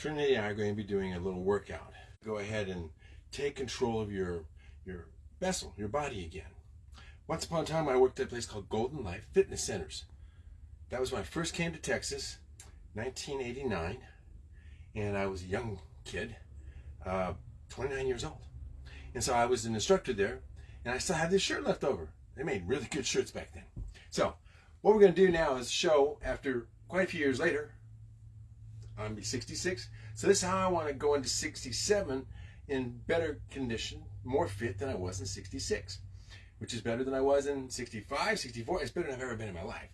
Trinity and I are going to be doing a little workout. Go ahead and take control of your your vessel, your body again. Once upon a time, I worked at a place called Golden Life Fitness Centers. That was when I first came to Texas, 1989, and I was a young kid, uh, 29 years old. And so I was an instructor there, and I still have this shirt left over. They made really good shirts back then. So what we're going to do now is show, after quite a few years later, I'm going to be 66. So this is how I want to go into 67 in better condition, more fit than I was in 66, which is better than I was in 65, 64. It's better than I've ever been in my life.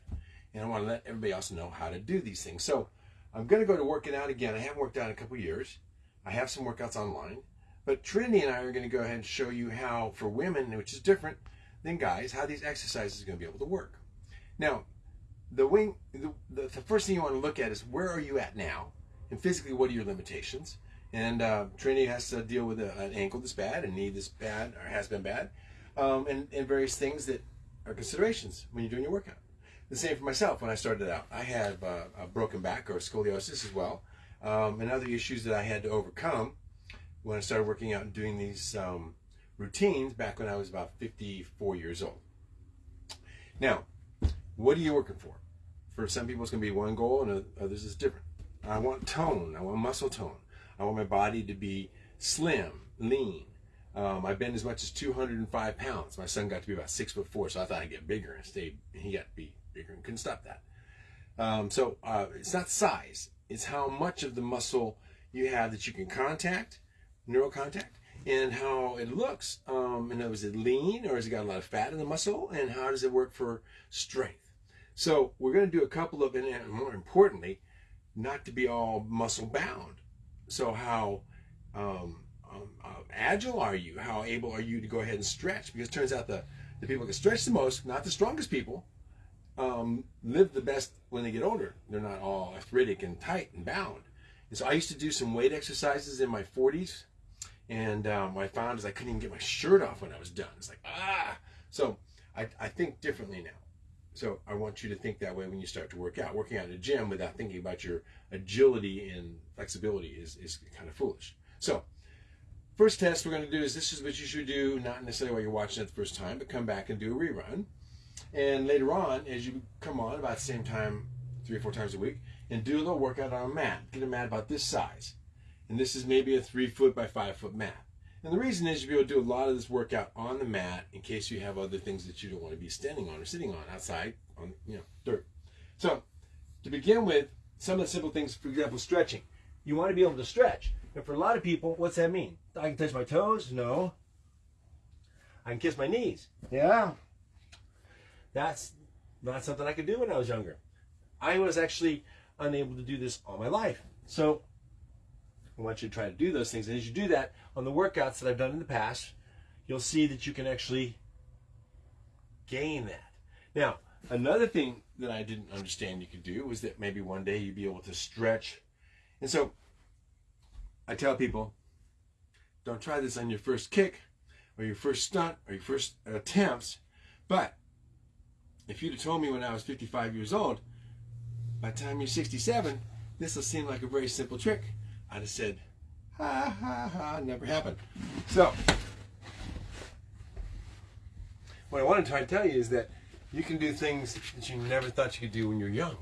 And I want to let everybody else know how to do these things. So I'm going to go to working out again. I haven't worked out in a couple years. I have some workouts online. But Trinity and I are going to go ahead and show you how, for women, which is different than guys, how these exercises are going to be able to work. Now, the wing, the, the, the first thing you want to look at is where are you at now? And physically, what are your limitations? And uh, Trinity has to deal with a, an ankle that's bad, a knee that's bad, or has been bad, um, and, and various things that are considerations when you're doing your workout. The same for myself when I started out. I have uh, a broken back or scoliosis as well, um, and other issues that I had to overcome when I started working out and doing these um, routines back when I was about 54 years old. Now, what are you working for? For some people, it's going to be one goal, and others is different. I want tone. I want muscle tone. I want my body to be slim, lean. Um, I've been as much as 205 pounds. My son got to be about six foot four, so I thought I'd get bigger and stay. He got to be bigger and couldn't stop that. Um, so uh, it's not size; it's how much of the muscle you have that you can contact, neural contact, and how it looks. Um, and was it lean or has it got a lot of fat in the muscle? And how does it work for strength? So we're going to do a couple of, and more importantly, not to be all muscle bound. So how um, um, uh, agile are you? How able are you to go ahead and stretch? Because it turns out the, the people that stretch the most, not the strongest people, um, live the best when they get older. They're not all arthritic and tight and bound. And so I used to do some weight exercises in my 40s. And um, what I found is I couldn't even get my shirt off when I was done. It's like, ah. So I, I think differently now. So I want you to think that way when you start to work out. Working out in a gym without thinking about your agility and flexibility is, is kind of foolish. So first test we're going to do is this is what you should do, not necessarily while you're watching it the first time, but come back and do a rerun. And later on, as you come on about the same time, three or four times a week, and do a little workout on a mat. Get a mat about this size. And this is maybe a three foot by five foot mat. And the reason is you'll be able to do a lot of this workout on the mat in case you have other things that you don't want to be standing on or sitting on outside on you know dirt. So to begin with, some of the simple things, for example, stretching. You want to be able to stretch. And for a lot of people, what's that mean? I can touch my toes? No. I can kiss my knees. Yeah. That's not something I could do when I was younger. I was actually unable to do this all my life. So I want you to try to do those things. And as you do that, on the workouts that I've done in the past, you'll see that you can actually gain that. Now, another thing that I didn't understand you could do was that maybe one day you'd be able to stretch. And so I tell people, don't try this on your first kick or your first stunt or your first attempts. But if you'd have told me when I was 55 years old, by the time you're 67, this will seem like a very simple trick. I'd have said, ha ha ha, never happened. So, what I want to try to tell you is that you can do things that you never thought you could do when you're young.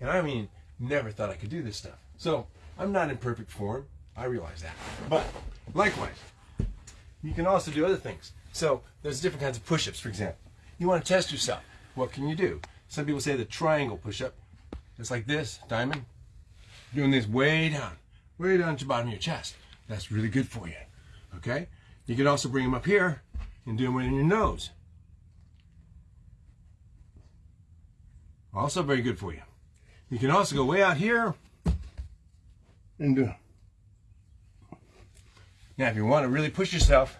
And I mean, never thought I could do this stuff. So, I'm not in perfect form. I realize that. But, likewise, you can also do other things. So, there's different kinds of push ups, for example. You want to test yourself. What can you do? Some people say the triangle push up. It's like this, diamond. Doing this way down way down to the bottom of your chest. That's really good for you. Okay? You can also bring them up here and do them in your nose. Also very good for you. You can also go way out here and do. Now, if you want to really push yourself,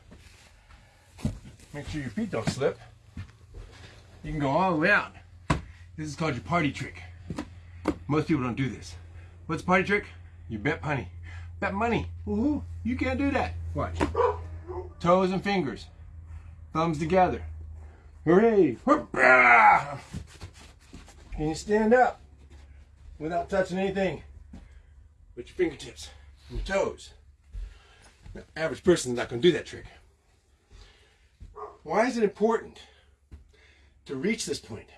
make sure your feet don't slip. You can go all the way out. This is called your party trick. Most people don't do this. What's party trick? You bet money. Bet money. Woohoo. You can't do that. Watch. Toes and fingers. Thumbs together. Hooray. Can you stand up without touching anything with your fingertips? and your toes. The average person's not going to do that trick. Why is it important to reach this point?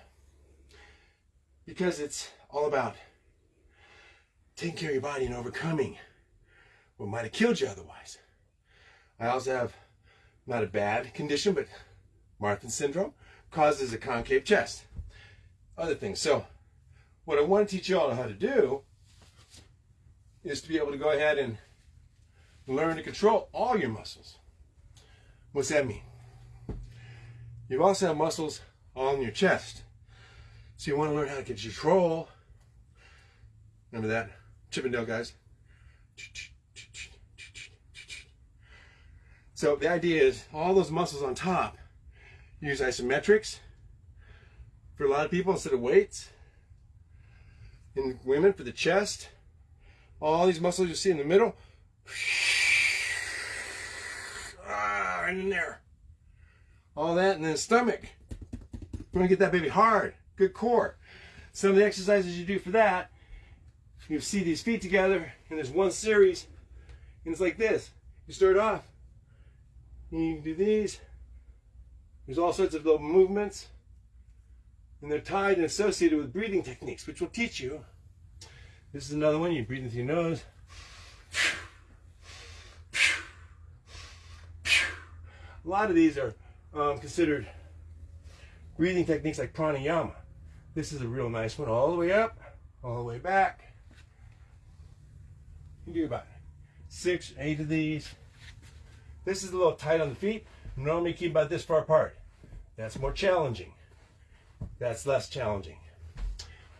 Because it's all about taking care of your body and overcoming what might have killed you otherwise. I also have not a bad condition, but Marfan syndrome causes a concave chest. Other things. So, what I want to teach you all how to do is to be able to go ahead and learn to control all your muscles. What's that mean? You also have muscles on your chest. So you want to learn how to control. Remember that? Chippendale guys. So the idea is all those muscles on top, use isometrics for a lot of people instead of weights. In women for the chest, all these muscles you see in the middle, ah, in there. All that, and then the stomach. You want to get that baby hard, good core. Some of the exercises you do for that, you see these feet together, and there's one series, and it's like this. You start off, and you do these. There's all sorts of little movements. And they're tied and associated with breathing techniques, which we'll teach you. This is another one. You breathe in through your nose. A lot of these are um, considered breathing techniques like pranayama. This is a real nice one. All the way up, all the way back. You do about six, eight of these. This is a little tight on the feet. Normally keep about this far apart. That's more challenging. That's less challenging.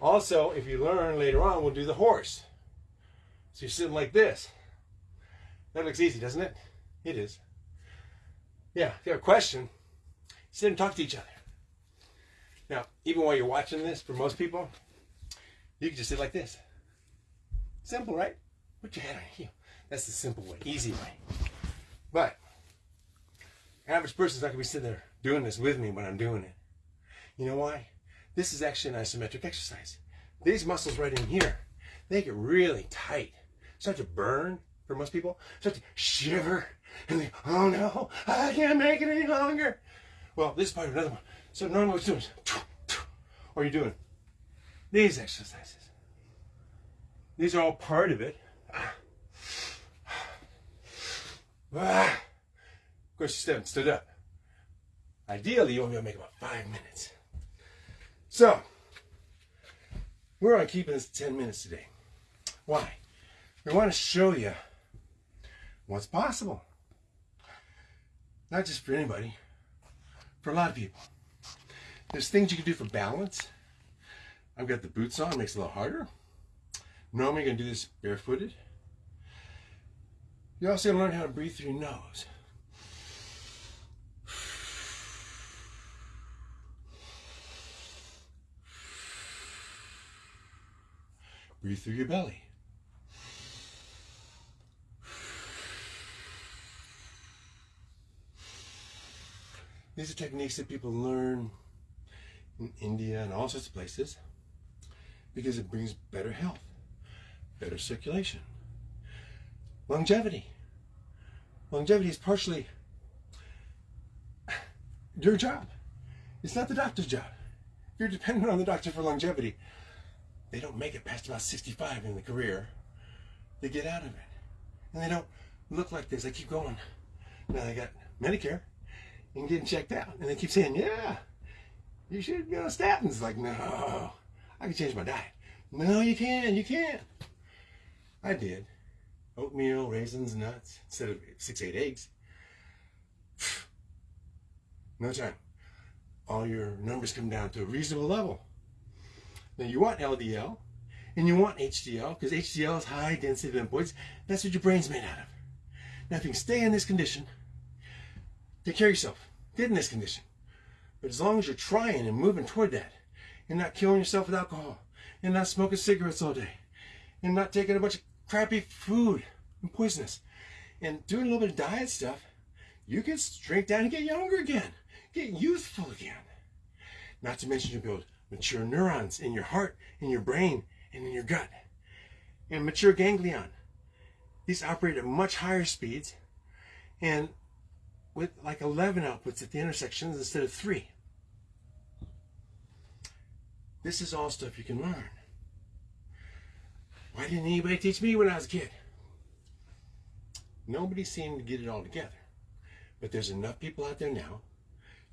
Also, if you learn later on, we'll do the horse. So you're sitting like this. That looks easy, doesn't it? It is. Yeah, if you have a question, sit and talk to each other. Now, even while you're watching this, for most people, you can just sit like this. Simple, right? Put your hand on. That's the simple way, easy way. But average person's not gonna be sitting there doing this with me when I'm doing it. You know why? This is actually an isometric exercise. These muscles right in here, they get really tight. Start to burn for most people. Start to shiver and they, oh no, I can't make it any longer. Well, this is part of another one. So normally what you're doing is, or you're doing these exercises. These are all part of it. Ah. Of course, you stood, up. Ideally, you want me to make about five minutes. So, we're on keeping this 10 minutes today. Why? We want to show you what's possible. Not just for anybody, for a lot of people. There's things you can do for balance. I've got the boots on, makes it a little harder. Normally, you're going to do this barefooted. You also learn how to breathe through your nose. Breathe through your belly. These are techniques that people learn in India and all sorts of places because it brings better health, better circulation, longevity. Longevity is partially your job. It's not the doctor's job. If You're dependent on the doctor for longevity. They don't make it past about 65 in the career. They get out of it. And they don't look like this. They keep going. Now they got Medicare and getting checked out. And they keep saying, yeah, you should be on statins. Like, no, I can change my diet. No, you can't. You can't. I did oatmeal, raisins, nuts, instead of six, eight eggs. No time. All your numbers come down to a reasonable level. Now you want LDL and you want HDL because HDL is high density lipoids. That's what your brain's made out of. Now if you can stay in this condition, take care of yourself. Get in this condition. But as long as you're trying and moving toward that, you're not killing yourself with alcohol, you're not smoking cigarettes all day, you're not taking a bunch of crappy food and poisonous. And doing a little bit of diet stuff, you can shrink down and get younger again, get youthful again. Not to mention you build mature neurons in your heart, in your brain, and in your gut, and mature ganglion. these operate at much higher speeds and with like 11 outputs at the intersections instead of three. This is all stuff you can learn. Why didn't anybody teach me when I was a kid? Nobody seemed to get it all together. But there's enough people out there now.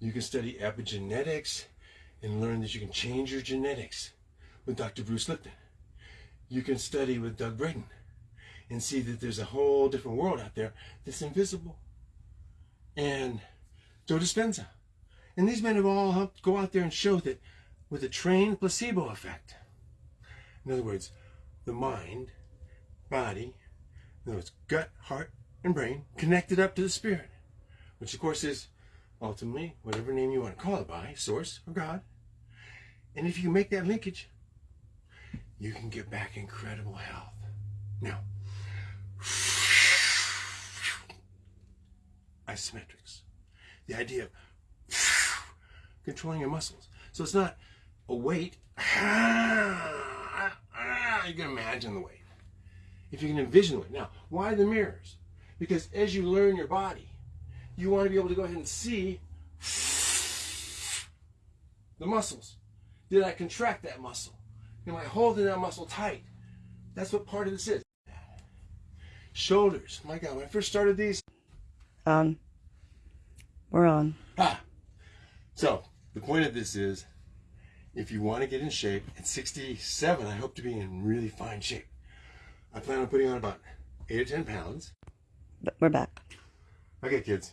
You can study epigenetics and learn that you can change your genetics with Dr. Bruce Lipton. You can study with Doug Braden and see that there's a whole different world out there that's invisible. And Joe Dispenza. And these men have all helped go out there and show that with a trained placebo effect. In other words, the mind, body, words, gut, heart, and brain connected up to the spirit, which of course is ultimately whatever name you want to call it by, source or God. And if you make that linkage, you can get back incredible health. Now, isometrics. The idea of controlling your muscles. So it's not a weight. You can imagine the weight. If you can envision the weight. Now, why the mirrors? Because as you learn your body, you want to be able to go ahead and see the muscles. Did I contract that muscle? Am I holding that muscle tight? That's what part of this is. Shoulders. My God, when I first started these. Um, we're on. Ah. So, the point of this is if you want to get in shape, at 67, I hope to be in really fine shape. I plan on putting on about 8 or 10 pounds. But we're back. Okay, kids.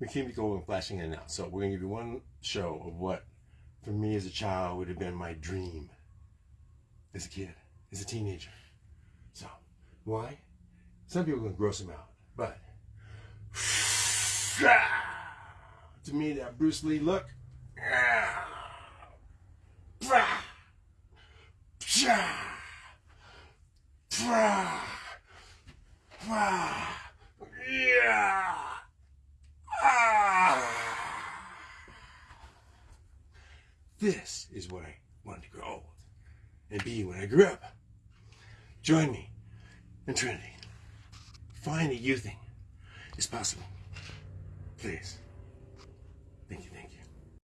We keep going flashing in and out. So we're going to give you one show of what, for me as a child, would have been my dream as a kid, as a teenager. So, why? Some people can gross them out. But, to me, that Bruce Lee look, yeah. Ah. This is what I wanted to grow old and be when I grew up. Join me in Trinity. Find that you think is possible. Please.